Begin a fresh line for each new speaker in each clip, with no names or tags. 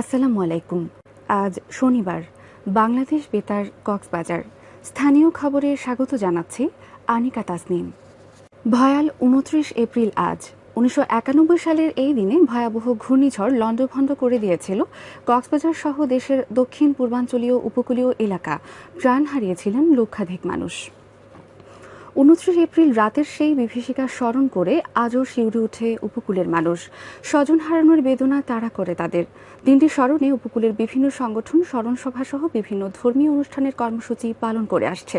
আসসালামু আলাইকুম। আজ শনিবার, বাংলাদেশ বেতার কক্সবাজার। স্থানীয় খবরে স্বাগত জানাচ্ছি আনিকা তাসনিম। ভয়াল উনত্রিশ এপ্রিল আজ, উনিশশো একানব্বই সালের এই দিনে ভয়াবহ ঘূর্ণিঝড় লণ্ডভণ্ড করে দিয়েছিল কক্সবাজার সহ দেশের দক্ষিণ পূর্বাঞ্চলীয় উপকূলীয় এলাকা। প্রাণ হারিয়েছিলেন লক্ষাধিক মানুষ। উনত্রিশ এপ্রিল রাতের সেই বিভীষিকা স্মরণ করে আজও শিউরে উঠে উপকূলের মানুষ। স্বজন হারানোর বেদনা তাড়া করে তাদের। দিনটি স্মরণে উপকূলের বিভিন্ন সংগঠন স্মরণ সভা সহ বিভিন্ন ধর্মীয় অনুষ্ঠানের কর্মসূচি পালন করে আসছে।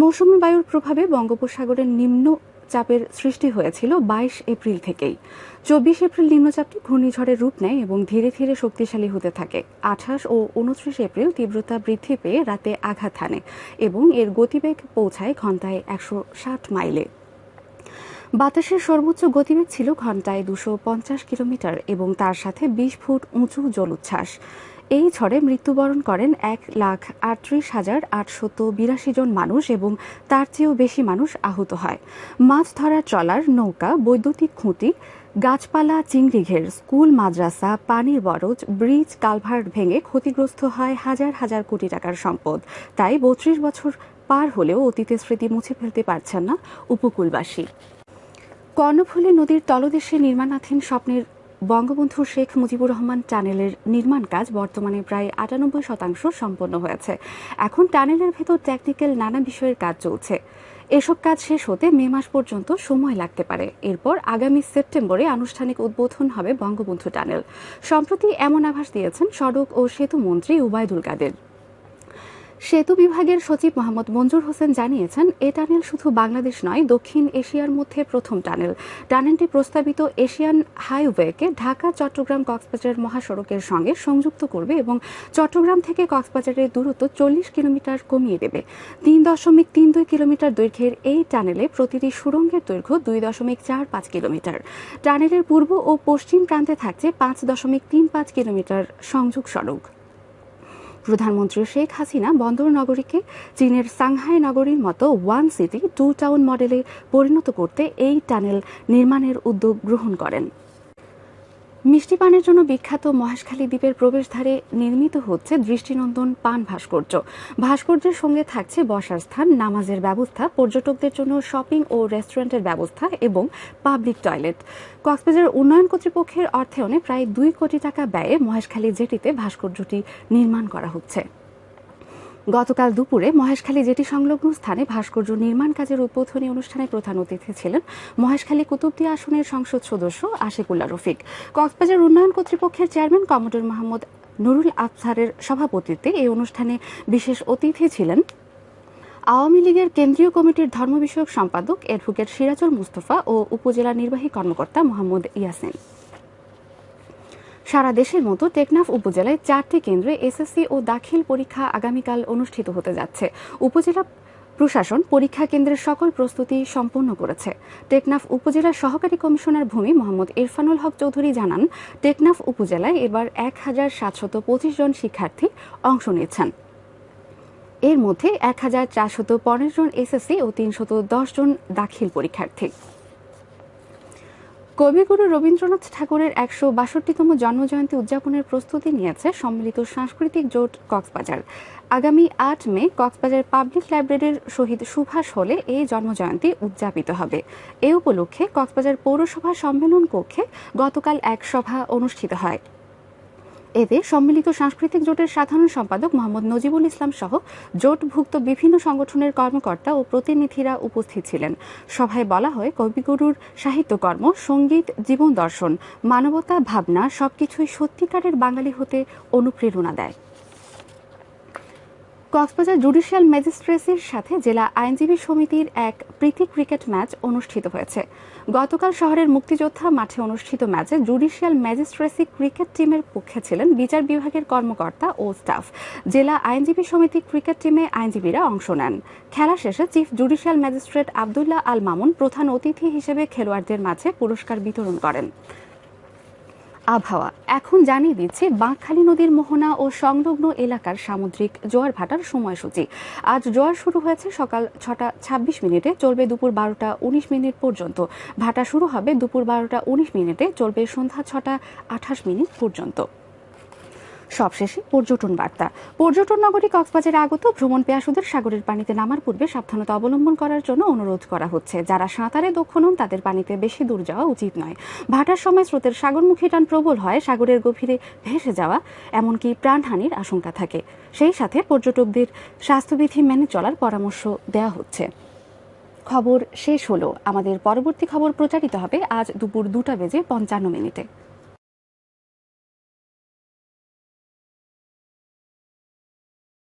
মৌসুমী বায়ুর প্রভাবে বঙ্গোপসাগরের নিম্ন চাপের সৃষ্টি হয়েছিল বাইশ এপ্রিল থেকেই। চব্বিশ এপ্রিল নিম্নচাপটি ঘূর্ণিঝড়ের রূপ নেয় এবং ধীরে ধীরে শক্তিশালী হতে থাকে। আঠাশ ও উনত্রিশ এপ্রিল তীব্রতা বৃদ্ধি পেয়ে রাতে আঘাত হানে এবং এর গতিবেগ পৌঁছায় ঘন্টায় একশো ষাট মাইলে। বাতাসের সর্বোচ্চ গতিবেগ ছিল ঘন্টায় দুশো পঞ্চাশ কিলোমিটার এবং তার সাথে বিশ ফুট উঁচু জলোচ্ছ্বাস। এই ঝড়ে মৃত্যুবরণ করেন এক লাখ আটত্রিশ হাজার আটশত বিরাশি জন মানুষ এবং তার চেয়েও বেশি মানুষ আহত হয়। মাছ ধরার ট্রলার, নৌকা, বৈদ্যুতিক খুঁটি, গাছপালা, চিংড়িঘের, স্কুল, মাদ্রাসা, পানির বরজ, ব্রিজ, কালভার্ট ভেঙে ক্ষতিগ্রস্ত হয় হাজার হাজার কোটি টাকার সম্পদ। তাই বত্রিশ বছর পার হলেও অতীতের স্মৃতি মুছে ফেলতে পারছেন না উপকূলবাসী। কর্ণফুলী নদীর তলদেশে নির্মাণাধীন স্বপ্নের বঙ্গবন্ধু শেখ মুজিবুর রহমান টানেলের নির্মাণ কাজ বর্তমানে প্রায় আটানব্বই শতাংশ সম্পন্ন হয়েছে। এখন টানেলের ভেতর টেকনিক্যাল নানা বিষয়ের কাজ চলছে। এসব কাজ শেষ হতে মে মাস পর্যন্ত সময় লাগতে পারে। এরপর আগামী সেপ্টেম্বরে আনুষ্ঠানিক উদ্বোধন হবে বঙ্গবন্ধু টানেল। সম্প্রতি এমন আভাস দিয়েছেন সড়ক ও সেতু মন্ত্রী উবায়দুল কাদের। সেতু বিভাগের সচিব মোহাম্মদ মঞ্জুর হোসেন জানিয়েছেন, এ টানেল শুধু বাংলাদেশ নয়, দক্ষিণ এশিয়ার মধ্যে প্রথম টানেল। টানেলটি প্রস্তাবিত এশিয়ান হাইওয়েকে ঢাকা, চট্টগ্রাম কক্সবাজার মহাসড়কের সঙ্গে সংযুক্ত করবে এবং চট্টগ্রাম থেকে কক্সবাজারের দূরত্ব চল্লিশ কিলোমিটার কমিয়ে দেবে। তিন দশমিক তিন দুই কিলোমিটার দৈর্ঘ্যের এই টানেলে প্রতিটি সুড়ঙ্গের দৈর্ঘ্য দুই দশমিক চার পাঁচ কিলোমিটার। টানেলের পূর্ব ও পশ্চিম প্রান্তে থাকছে পাঁচ দশমিক তিন পাঁচ কিলোমিটার সংযোগ সড়ক। প্রধানমন্ত্রী শেখ হাসিনা বন্দর নগরীকে চীনের সাংহাই নগরীর মতো ওয়ান সিটি, টু টাউন মডেলে পরিণত করতে এই টানেল নির্মাণের উদ্যোগ গ্রহণ করেন। মিষ্টি পানের জন্য বিখ্যাত মহেশখালী দ্বীপের প্রবেশদ্বারে নির্মিত হচ্ছে দৃষ্টিনন্দন পান ভাস্কর্য। ভাস্কর্যের সঙ্গে থাকছে বসার স্থান, নামাজের ব্যবস্থা, পর্যটকদের জন্য শপিং ও রেস্টুরেন্টের ব্যবস্থা এবং পাবলিক টয়লেট। কক্সবাজার উন্নয়ন কর্তৃপক্ষের অর্থায়নে প্রায় দুই কোটি টাকা ব্যয়ে মহেশখালী জেটিতে ভাস্কর্যটি নির্মাণ করা হচ্ছে। গতকাল দুপুরে মহেশখালী জেটি সংলগ্ন স্থানে ভাস্কর্য নির্মাণ কাজের উদ্বোধনী অনুষ্ঠানে প্রধান অতিথি ছিলেন মহেশখালী কুতুবদিয়া আসনের সংসদ সদস্য আশিকুল্লাহ রফিক। কক্সবাজার উন্নয়ন কর্তৃপক্ষের চেয়ারম্যান কমোডর মোহাম্মদ নুরুল আফসারের সভাপতিত্বে এই অনুষ্ঠানে বিশেষ অতিথি ছিলেন আওয়ামী লীগের কেন্দ্রীয় কমিটির ধর্ম বিষয়ক সম্পাদক, অ্যাডভোকেট সিরাজুল মুস্তফা ও উপজেলা নির্বাহী কর্মকর্তা মোহাম্মদ ইয়াসিন। সারা দেশের মতো টেকনাফ উপজেলায় চারটি কেন্দ্রে এসএসসি ও দাখিল পরীক্ষা আগামীকাল অনুষ্ঠিত হতে যাচ্ছে। উপজেলা প্রশাসন পরীক্ষা কেন্দ্রের সকল প্রস্তুতি সম্পন্ন করেছে। টেকনাফ উপজেলার সহকারী কমিশনার ভূমি মোহাম্মদ ইরফানুল হক চৌধুরী জানান, টেকনাফ উপজেলায় এবার এক হাজার সাতশত পঁচিশ জন শিক্ষার্থী অংশ নিয়েছেন। এর মধ্যে এক হাজার চারশত পনেরো জন এসএসসি ও তিনশত দশ জন দাখিল পরীক্ষার্থী। কবিগুরু রবীন্দ্রনাথ ঠাকুরের একশো বাষট্টিতম জন্মজয়ন্তী উদযাপনের প্রস্তুতি নিয়েছে সম্মিলিত সাংস্কৃতিক জোট কক্সবাজার। আগামী আট মে কক্সবাজার পাবলিক লাইব্রেরির শহীদ সুভাষ হলে এই জন্মজয়ন্তী উদযাপিত হবে। এ উপলক্ষে কক্সবাজার পৌরসভা সম্মেলন কক্ষে গতকাল এক সভা অনুষ্ঠিত হয়। এতে সম্মিলিত সাংস্কৃতিক জোটের সাধারণ সম্পাদক মোহাম্মদ নজিবুল ইসলাম সহ জোটভুক্ত বিভিন্ন সংগঠনের কর্মকর্তা ও প্রতিনিধিরা উপস্থিত ছিলেন। সভায় বলা হয়, কবিগুরুর সাহিত্যকর্ম সংগীত, জীবন দর্শন, মানবতা, ভাবনা সবকিছুই সত্যিকারের বাঙালি হতে অনুপ্রেরণা দেয়। কক্সবাজার জুডিশিয়াল ম্যাজিস্ট্রেসির সাথে জেলা আইনজীবী সমিতির এক প্রীতি ক্রিকেট ম্যাচ অনুষ্ঠিত হয়েছে। গতকাল শহরের মুক্তিযোদ্ধা মাঠে অনুষ্ঠিত ম্যাচে জুডিশিয়াল ম্যাজিস্ট্রেসি ক্রিকেট টিমের পক্ষে ছিলেন বিচার বিভাগের কর্মকর্তা ও স্টাফ। জেলা আইনজীবী সমিতি ক্রিকেট টিমে আইনজীবীরা অংশ নেন। খেলা শেষে chief judicial magistrate Abdullah Al Mamun প্রধান অতিথি হিসেবে খেলোয়াড়দের মাঝে পুরস্কার বিতরণ করেন। আবহাওয়া। এখন জানিয়ে দিচ্ছে, বাঁকখালী নদীর মোহনা ও সংলগ্ন এলাকার সামুদ্রিক জোয়ার ভাটার সময়সূচি। আজ জোয়ার শুরু হয়েছে সকাল ছটা ছাব্বিশ মিনিটে, চলবে দুপুর বারোটা উনিশ মিনিট পর্যন্ত। ভাটা শুরু হবে দুপুর বারোটা উনিশ মিনিটে, চলবে সন্ধ্যা ছটা আঠাশ মিনিট পর্যন্ত। সবশেষে পর্যটন বার্তা। পর্যটন নগরী কক্সবাজারে আগত ভ্রমণ পেয়াসুদের সাগরের পানিতে নামার পূর্বে সাবধানতা অবলম্বন করার জন্য অনুরোধ করা হচ্ছে। যারা সাঁতারে দক্ষ নন, তাদের পানিতে বেশি দূর যাওয়া উচিত নয়। ভাটার সময় স্রোতের সাগরমুখী টান প্রবল হয়, সাগরের গভীরে ভেসে যাওয়া, এমনকি প্রাণহানির আশঙ্কা থাকে। সেই সাথে পর্যটকদের স্বাস্থ্যবিধি মেনে চলার পরামর্শ দেওয়া হচ্ছে। খবর শেষ হলো। আমাদের পরবর্তী খবর প্রচারিত হবে আজ দুপুর দুটা বেজে পঞ্চান্ন মিনিটে।